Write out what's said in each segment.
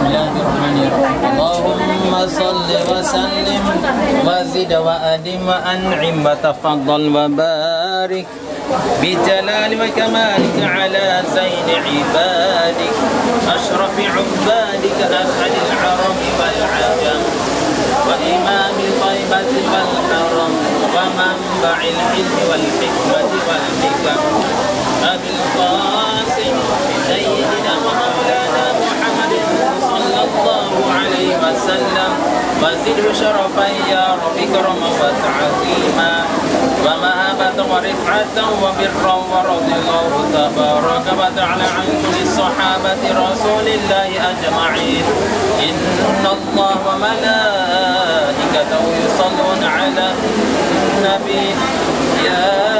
بسم الله الرحمن الرحيم اللهم صل وسلم. وزد وأدم وأنعم. وتفضل وبارك بجلال وكمالك على زين عبادك. أشرف عبادك أسعد العرب والعجم. وإمام طيبة والحرم. ومنبع العلم والحكمة والحكم. أبي القاسم شرفا يا رب كرما وتعظيما ومهابة ورفعة وبرا ورضي الله تبارك وتعالى عن كل الصحابة رسول الله أجمعين. إن الله وملائكته يصلون على النبي. يا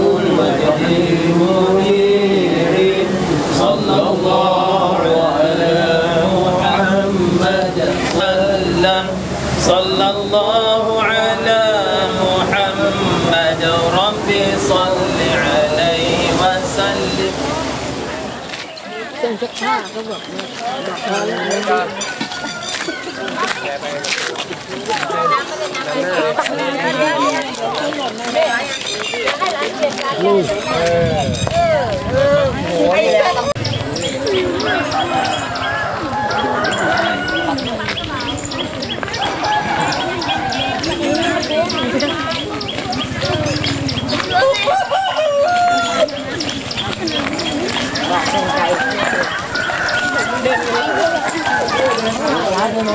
เครื่องซักผ้าก็บอกเนี่ยบอกพอ แล้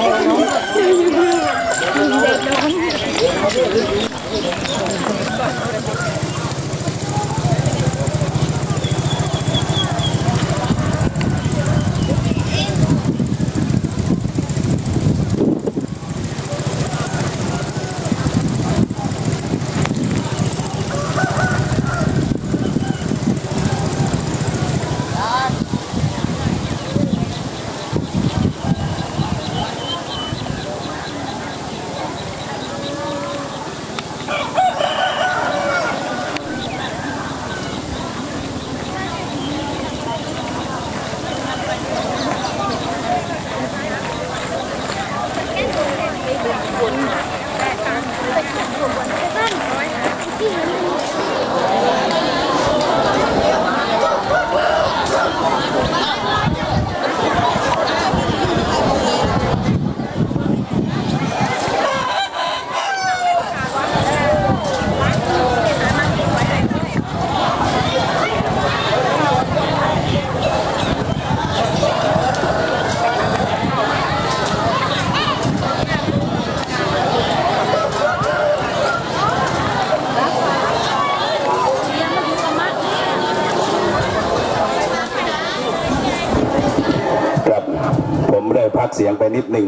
ว ครับผมได้พัก เสียงไปนิดหนึ่ง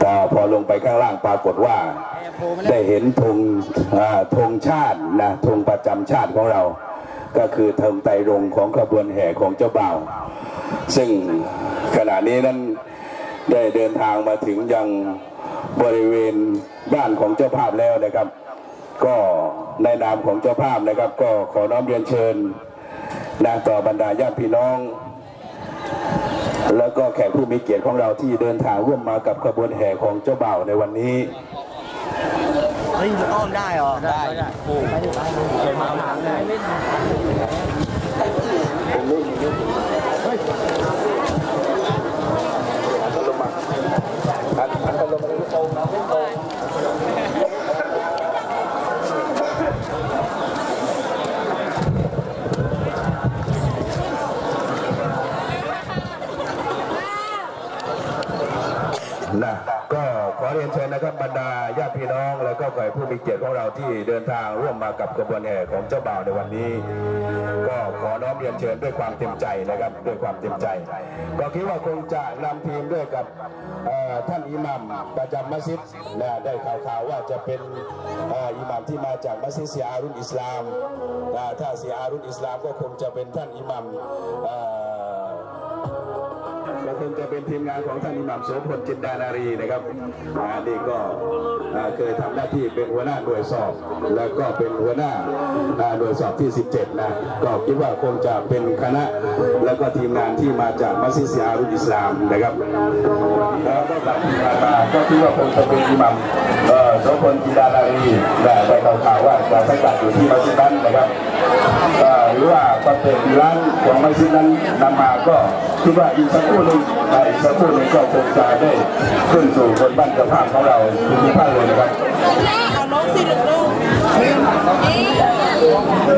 แต่พอลงไปข้างล่างปรากฏว่า ได้เห็นธงธงชาตินะธงประจำชาติของเรา ก็คือธงไตรรงของขบวนแห่ของเจ้าบ่าว ซึ่งขณะนี้นั้นได้เดินทางมาถึงยังบริเวณบ้านของเจ้าภาพแล้วนะครับ ก็ในนามของเจ้าภาพนะครับ ก็ขอน้อมเรียนเชิญนะต่อบรรดาญาติพี่น้อง แล้วก็แขกผู้มีเกียรติของเราที่เดินทางร่วมมากับขบวนแห่ของเจ้าบ่าวในวันนี้เฮ้ยอ้อมได้เหรอ ได้ได้โอ้ไม่ได้ไปมาหางเล นะก็ขอเรียนเชิญนะครับบรรดาญาติพี่น้อง แล้วก็แขกผู้มีเกียรติของเราที่เดินทางร่วมมากับกระบวนแห่ของเจ้าบ่าวในวันนี้ ก็ขอน้อมเรียนเชิญด้วยความเต็มใจนะครับ ด้วยความเต็มใจ ก็คิดว่าคงจะนำทีมด้วยกับท่านอิหมัมประจำมัสยิดนะได้ข่าวๆว่าจะเป็นอิหมัมที่มาจากมัสยิดเสียอารุนอิสลามนะถ้าเสียอารุนอิสลามก็คงจะเป็นท่านอิหมัม ก็คงจะเป็นทีมงานของท่านอิหมัมโสพลจินดานารีนะครับอ่านี่ก็เคยทำหน้าที่เป็นหัวหน้าหน่วยสอบ แล้วก็เป็นหัวหน้าหน่วยสอบที่ 17 นะ ก็คิดว่าคงจะเป็นคณะ แล้วก็ทีมงานที่มาจากมัสยิดเสียอารุนอิสลามนะครับแล้วก็ตัดที่มาก็คิดว่าคงจะเป็นอิหมัมโสพลจินดานารีและได้ข่าวว่าจะสังกัดอยู่ที่มัสยิดนั้นนะครับ หรือว่าประเภทร้านของมัสยิดนั้นนำมาก็คิดว่าอีกสักครู่หนึ่งอีกสักครู่หนึ่งก็คงจะได้ขึ้นสู่บนบ้านเจ้าภาพของเราทุกท่านเลยนะครับเอาน้องสิลูกลูก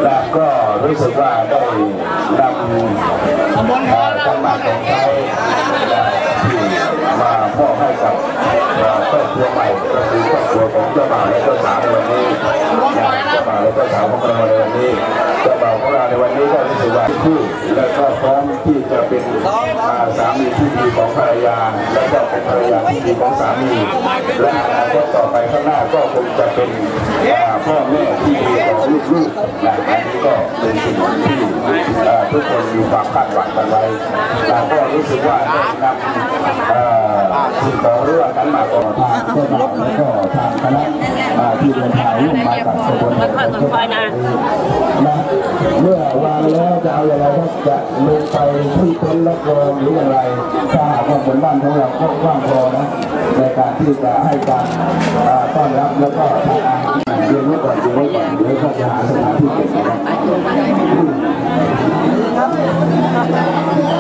และก็รู้สึกว่าได้นำธรรมะของไทยที่มามอบให้กับครอบครัวใหม่ก็คือครอบครัวของเจ้าบ่าวและเจ้าสาววันนี้ และเจ้าสาวของเราในวันนี้เจ้าบ่าวของเราในวันนี้ก็รู้สึกว่าคู่และก็พร้อมที่จะเป็นสามีที่ดีของภรรยา และก็เป็นภรรยาที่ดีของสามีและอนาคตต่อไปข้างหน้าก็คงจะเป็นพ่อแม่ที่ดีของลูกๆนะอันนี้ก็เป็นสิ่งที่ ทุกคนมีความคาดหวังกันไว้แต่ก็รู้สึกว่าได้นำเอ่อสิ่งขอเรื่องนั้นมาก่อนทางเจ้าบ่าวและก็ทางคณะอ่าที่เดินทางร่วมมากับขบวนแห่ของเจ้าบ่าวนะเมื่อวางแล้วจะเอาอย่างไรก็จะลงไปที่ต็นรับรองหรืออย่างไรถ้าหากว่าบนบ้านของเราก็กว้างพอนะในการที่จะให้การต้อนรับแล้วก็ทานอาหารเรียนไว้ก่อนเรียนไว้ก่อนเดี๋ยวก็จะหาสถานที่เก็บนะครับ ครั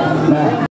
บ